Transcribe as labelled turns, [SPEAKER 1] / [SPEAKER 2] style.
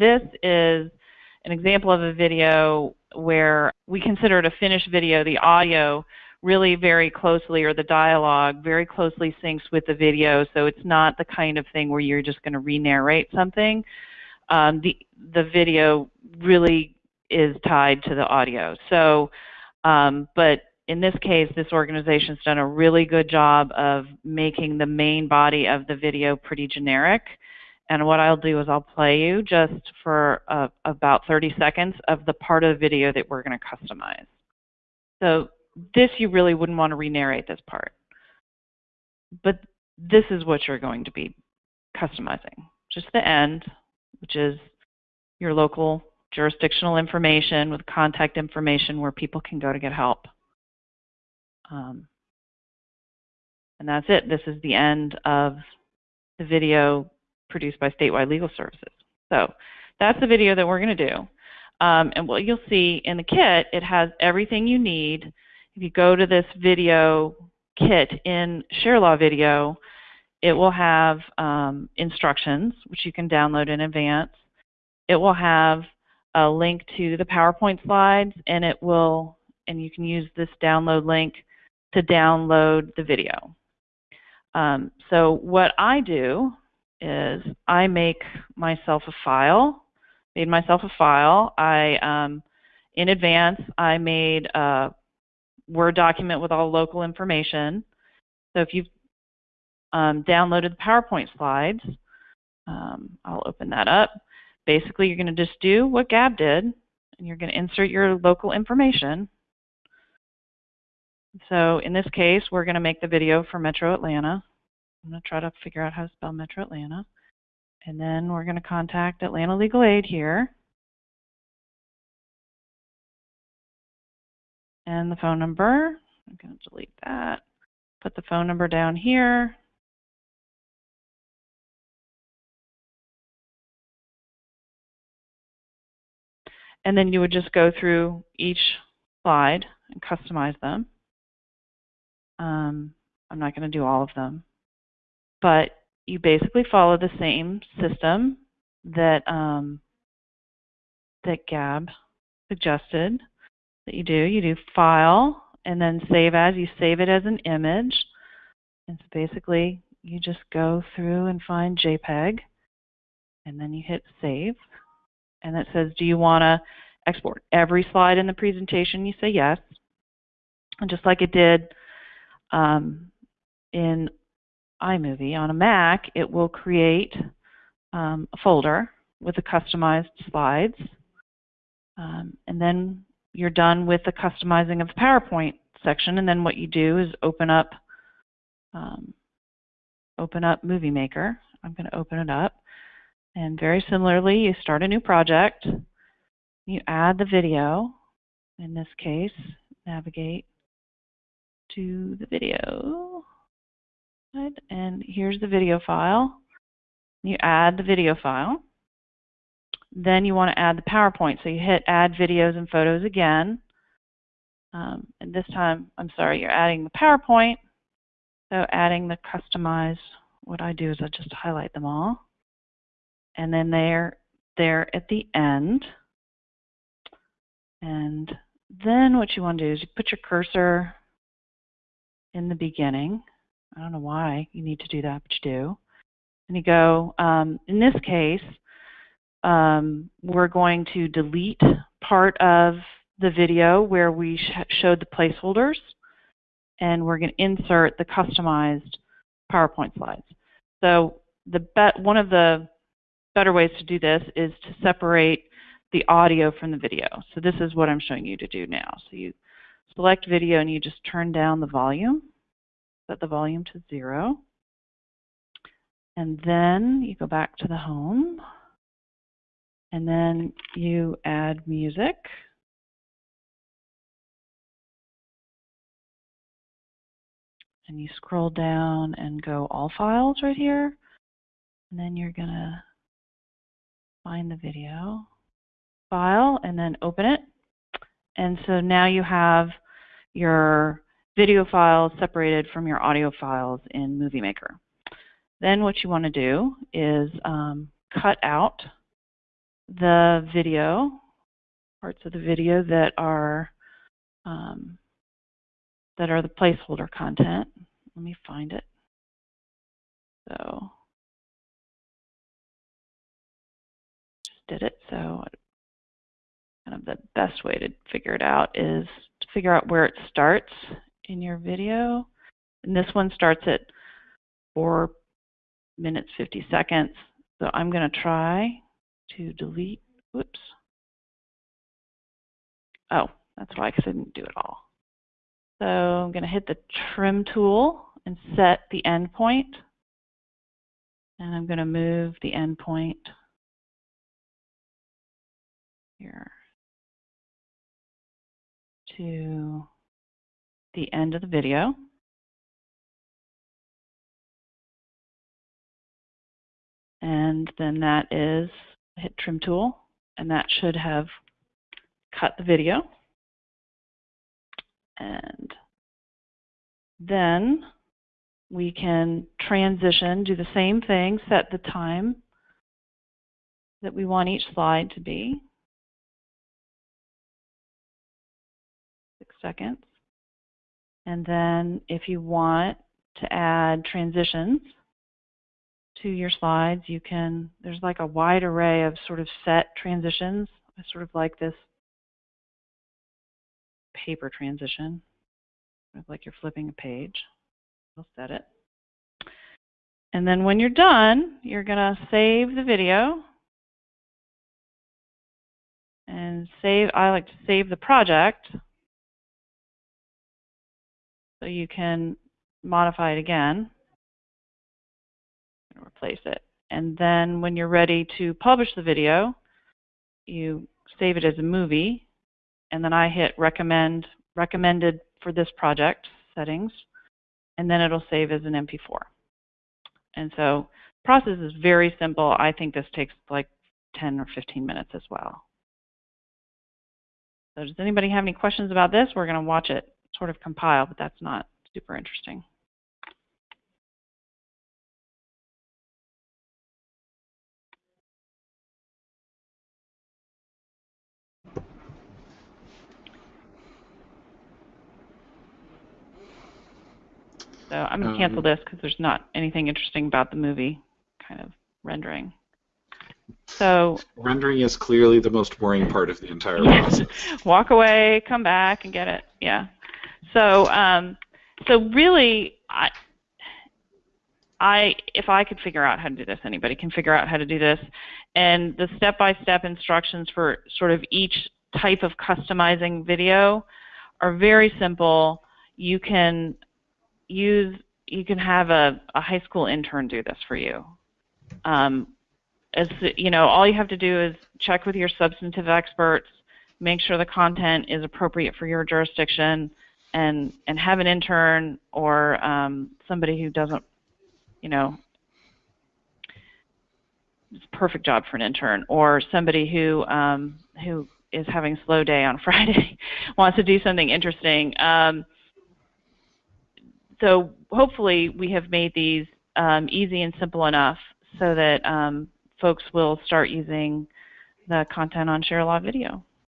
[SPEAKER 1] this is an example of a video where we consider it a finished video. The audio really very closely, or the dialogue very closely syncs with the video, so it's not the kind of thing where you're just going to re-narrate something. Um, the, the video really is tied to the audio. So, um, but in this case, this organization's done a really good job of making the main body of the video pretty generic. And what I'll do is I'll play you just for uh, about 30 seconds of the part of the video that we're going to customize. So this you really wouldn't want to re-narrate this part. But this is what you're going to be customizing. Just the end, which is your local jurisdictional information with contact information where people can go to get help. Um, and that's it. This is the end of the video produced by Statewide Legal Services. So that's the video that we're going to do. Um, and what you'll see in the kit, it has everything you need. If you go to this video kit in ShareLaw Video, it will have um, instructions, which you can download in advance. It will have a link to the PowerPoint slides, and it will, and you can use this download link to download the video. Um, so what I do is I make myself a file, made myself a file. I, um, in advance, I made a Word document with all local information. So if you've um, downloaded the PowerPoint slides, um, I'll open that up. Basically, you're going to just do what Gab did, and you're going to insert your local information. So in this case, we're going to make the video for Metro Atlanta. I'm going to try to figure out how to spell Metro Atlanta. And then we're going to contact Atlanta Legal Aid here. And the phone number, I'm going to delete that. Put the phone number down here. And then you would just go through each slide and customize them. Um, I'm not going to do all of them but you basically follow the same system that um, that Gab suggested that you do. You do File and then Save As. You save it as an image. And so basically, you just go through and find JPEG, and then you hit Save. And it says, do you want to export every slide in the presentation? You say yes. And just like it did um, in iMovie. On a Mac, it will create um, a folder with the customized slides. Um, and then you're done with the customizing of the PowerPoint section. And then what you do is open up, um, open up Movie Maker. I'm going to open it up. And very similarly, you start a new project. You add the video. In this case, navigate to the video and here's the video file. You add the video file. Then you want to add the PowerPoint. So you hit add videos and photos again. Um, and this time, I'm sorry, you're adding the PowerPoint. So adding the customize, what I do is I just highlight them all. And then they're there at the end. And then what you want to do is you put your cursor in the beginning. I don't know why you need to do that, but you do. And you go, um, in this case, um, we're going to delete part of the video where we sh showed the placeholders, and we're going to insert the customized PowerPoint slides. So the one of the better ways to do this is to separate the audio from the video. So this is what I'm showing you to do now. So you select video and you just turn down the volume set the volume to zero. And then you go back to the home. And then you add music. And you scroll down and go all files right here. And then you're going to find the video file and then open it. And so now you have your video files separated from your audio files in Movie Maker. Then what you want to do is um, cut out the video, parts of the video that are um, that are the placeholder content. Let me find it. So just did it. So kind of the best way to figure it out is to figure out where it starts in your video. And this one starts at 4 minutes 50 seconds. So I'm going to try to delete, whoops. Oh, that's why, I didn't do it all. So I'm going to hit the trim tool and set the endpoint. And I'm going to move the endpoint here to the end of the video. And then that is hit trim tool, and that should have cut the video. And then we can transition, do the same thing, set the time that we want each slide to be. Six seconds. And then if you want to add transitions to your slides, you can, there's like a wide array of sort of set transitions. I sort of like this paper transition, like you're flipping a page. I'll set it. And then when you're done, you're going to save the video. And save, I like to save the project so you can modify it again and replace it. And then when you're ready to publish the video, you save it as a movie, and then I hit recommend, recommended for this project settings, and then it'll save as an MP4. And so the process is very simple. I think this takes like 10 or 15 minutes as well. So does anybody have any questions about this? We're going to watch it sort of compile, but that's not super interesting. So I'm going to cancel um, this because there's not anything interesting about the movie kind of rendering. So
[SPEAKER 2] rendering is clearly the most boring part of the entire process.
[SPEAKER 1] Walk away, come back, and get it. Yeah. So um, so really, I, I if I could figure out how to do this, anybody can figure out how to do this. And the step-by-step -step instructions for sort of each type of customizing video are very simple. You can use you can have a, a high school intern do this for you. Um, as you know, all you have to do is check with your substantive experts, make sure the content is appropriate for your jurisdiction, and and have an intern or um, somebody who doesn't, you know, it's a perfect job for an intern, or somebody who um, who is having a slow day on Friday, wants to do something interesting. Um, so hopefully we have made these um, easy and simple enough so that um, folks will start using the content on ShareALot Video.